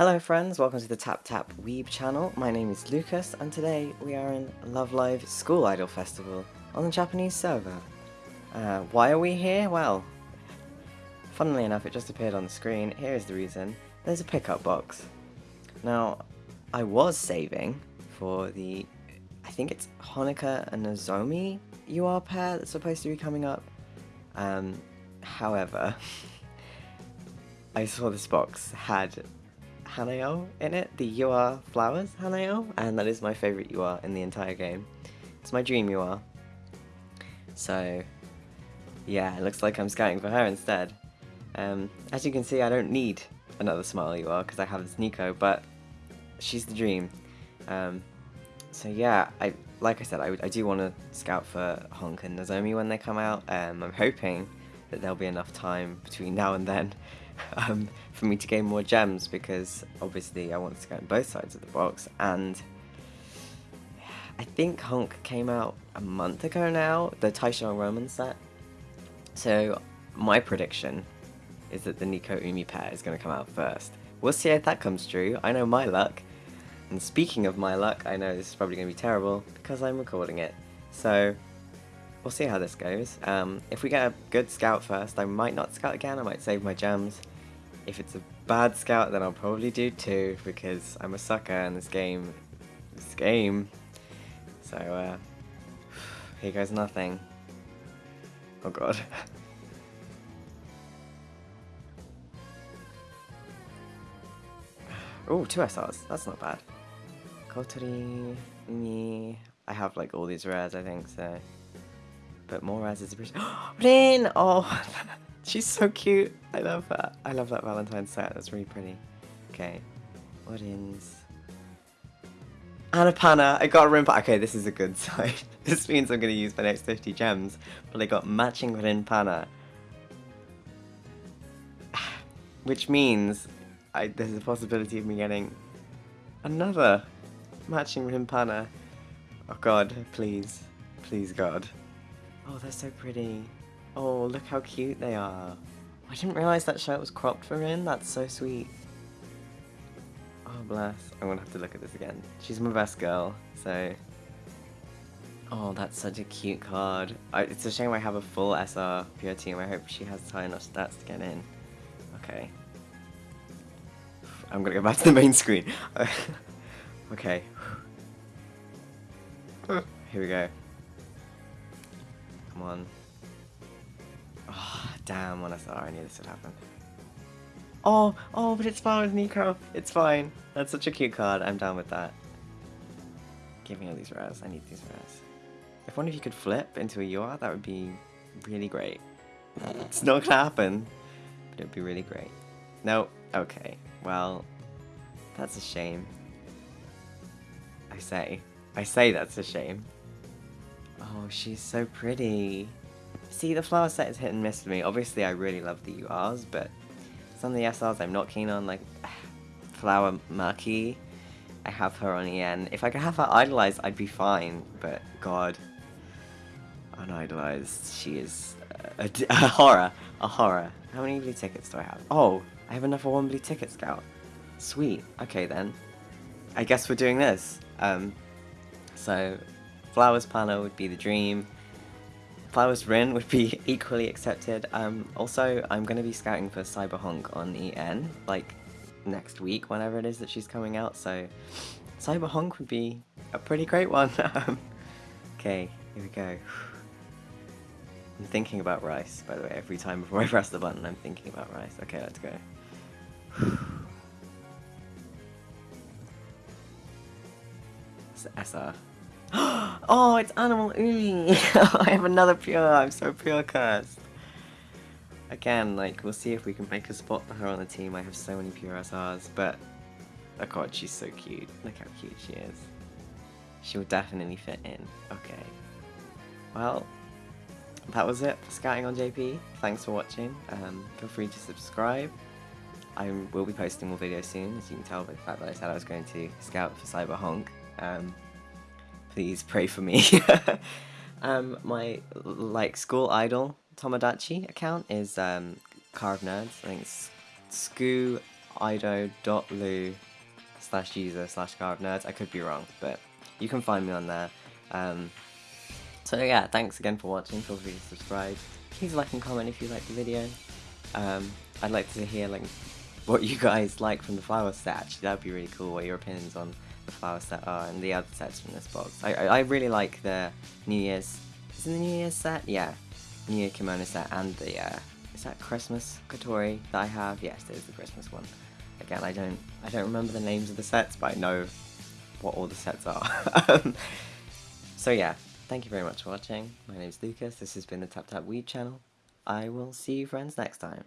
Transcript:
Hello friends, welcome to the Tap Tap Weeb channel. My name is Lucas and today we are in Love Live School Idol Festival on the Japanese server. Uh, why are we here? Well, funnily enough it just appeared on the screen. Here is the reason. There's a pickup box. Now, I was saving for the, I think it's Honoka and Nozomi UR pair that's supposed to be coming up. Um, however, I saw this box had Hanayo in it, the UR Flowers Hanayo, and that is my favourite UR in the entire game. It's my dream UR. So, yeah, it looks like I'm scouting for her instead. Um, as you can see, I don't need another Smile UR because I have this Nico, but she's the dream. Um, so yeah, I like I said, I, I do want to scout for Honk and Nozomi when they come out. Um, I'm hoping that there'll be enough time between now and then um, for me to gain more gems because obviously I want to go on both sides of the box and I think Honk came out a month ago now, the Taisho Roman set. So my prediction is that the Nico Umi pair is going to come out first. We'll see if that comes true. I know my luck. And speaking of my luck, I know this is probably going to be terrible because I'm recording it. So we'll see how this goes. Um, if we get a good scout first, I might not scout again, I might save my gems. If it's a bad scout, then I'll probably do two, because I'm a sucker in this game. This game. So, uh, here goes nothing. Oh god. oh, two SRs. That's not bad. Kotori, me. I have like all these rares, I think, so. But more rares is appreciated. Rin! Oh, she's so cute. I love that. I love that Valentine's set. That's really pretty. Okay. What ins? Anapana! I got a Rinpana. Okay, this is a good sign. this means I'm going to use my next 50 gems. But I got matching Rinpana. Which means I, there's a possibility of me getting another matching Rinpana. Oh god, please. Please god. Oh, they're so pretty. Oh, look how cute they are. I didn't realise that shirt was cropped for Rin. That's so sweet. Oh, bless. I'm gonna have to look at this again. She's my best girl, so... Oh, that's such a cute card. I, it's a shame I have a full SR pure team. I hope she has high enough stats to get in. Okay. I'm gonna go back to the main screen. okay. Here we go. Oh, damn, when I thought I knew this would happen. Oh, oh, but it's fine with Nico. It's fine. That's such a cute card. I'm down with that. Give me all these rares. I need these rares. If one of you could flip into a UR, that would be really great. It's not gonna happen, but it would be really great. No, okay. Well, that's a shame. I say. I say that's a shame. Oh, she's so pretty. See, the flower set is hit and miss for me. Obviously, I really love the URs, but some of the SRs I'm not keen on, like Flower Maki. I have her on EN. If I could have her idolized, I'd be fine, but god. Unidolized, she is a, a, a horror. A horror. How many blue tickets do I have? Oh, I have enough for one blue ticket scout. Sweet. Okay then. I guess we're doing this. Um, so Flowers Planner would be the dream. Flowers Rin would be equally accepted. Um, also, I'm going to be scouting for Cyber Honk on EN, like next week, whenever it is that she's coming out, so Cyber Honk would be a pretty great one. okay, here we go. I'm thinking about rice, by the way, every time before I press the button, I'm thinking about rice. Okay, let's go. SR. oh, it's Animal Umi! I have another pure, I'm so pure cursed. Again, like, we'll see if we can make a spot for her on the team. I have so many pure SRs, but... Oh god, she's so cute. Look how cute she is. She will definitely fit in. Okay. Well, that was it for Scouting on JP. Thanks for watching. Um, feel free to subscribe. I will be posting more videos soon, as you can tell by the fact that I said I was going to scout for Cyber Honk. Um, please pray for me. um, my like school idol Tomodachi account is um, Carve Nerds. I think it's slash user slash car of nerds. I could be wrong, but you can find me on there. Um, so yeah, thanks again for watching. Feel free to subscribe. Please like and comment if you liked the video. Um, I'd like to hear like what you guys like from the flower set. Actually, that'd be really cool. What your opinions on the flower set are and the other sets from this box. I I, really like the New Year's. Is it the New Year's set? Yeah, New Year kimono set and the uh, is that Christmas Kotori that I have? Yes, it is the Christmas one. Again, I don't I don't remember the names of the sets, but I know what all the sets are. um, so yeah, thank you very much for watching. My name is Lucas. This has been the Tap Tap Weeb channel. I will see you friends next time.